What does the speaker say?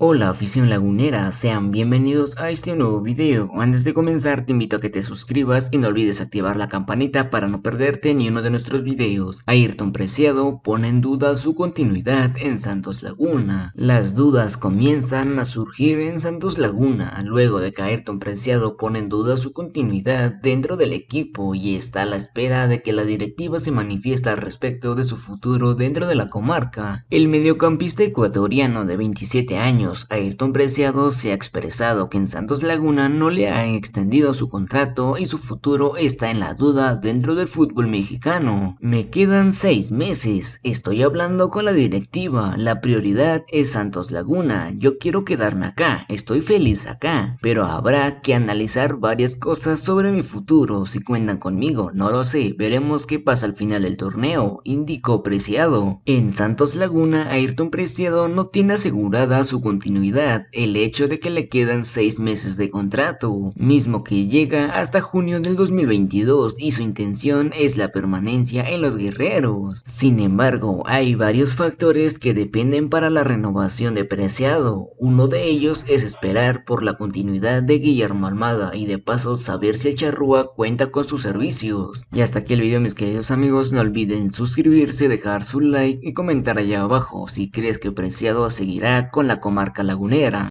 Hola afición lagunera, sean bienvenidos a este nuevo video. Antes de comenzar te invito a que te suscribas y no olvides activar la campanita para no perderte ni uno de nuestros videos. Ayrton Preciado pone en duda su continuidad en Santos Laguna. Las dudas comienzan a surgir en Santos Laguna luego de que Ayrton Preciado pone en duda su continuidad dentro del equipo y está a la espera de que la directiva se manifiesta al respecto de su futuro dentro de la comarca. El mediocampista ecuatoriano de 27 años Ayrton Preciado se ha expresado que en Santos Laguna no le han extendido su contrato y su futuro está en la duda dentro del fútbol mexicano. Me quedan seis meses, estoy hablando con la directiva, la prioridad es Santos Laguna, yo quiero quedarme acá, estoy feliz acá, pero habrá que analizar varias cosas sobre mi futuro, si cuentan conmigo, no lo sé, veremos qué pasa al final del torneo, indicó Preciado. En Santos Laguna, Ayrton Preciado no tiene asegurada su continuidad el hecho de que le quedan 6 meses de contrato, mismo que llega hasta junio del 2022 y su intención es la permanencia en los guerreros. Sin embargo, hay varios factores que dependen para la renovación de Preciado. Uno de ellos es esperar por la continuidad de Guillermo Almada y de paso saber si Charrúa cuenta con sus servicios. Y hasta aquí el video mis queridos amigos, no olviden suscribirse, dejar su like y comentar allá abajo si crees que Preciado seguirá con la comarca marca lagunera.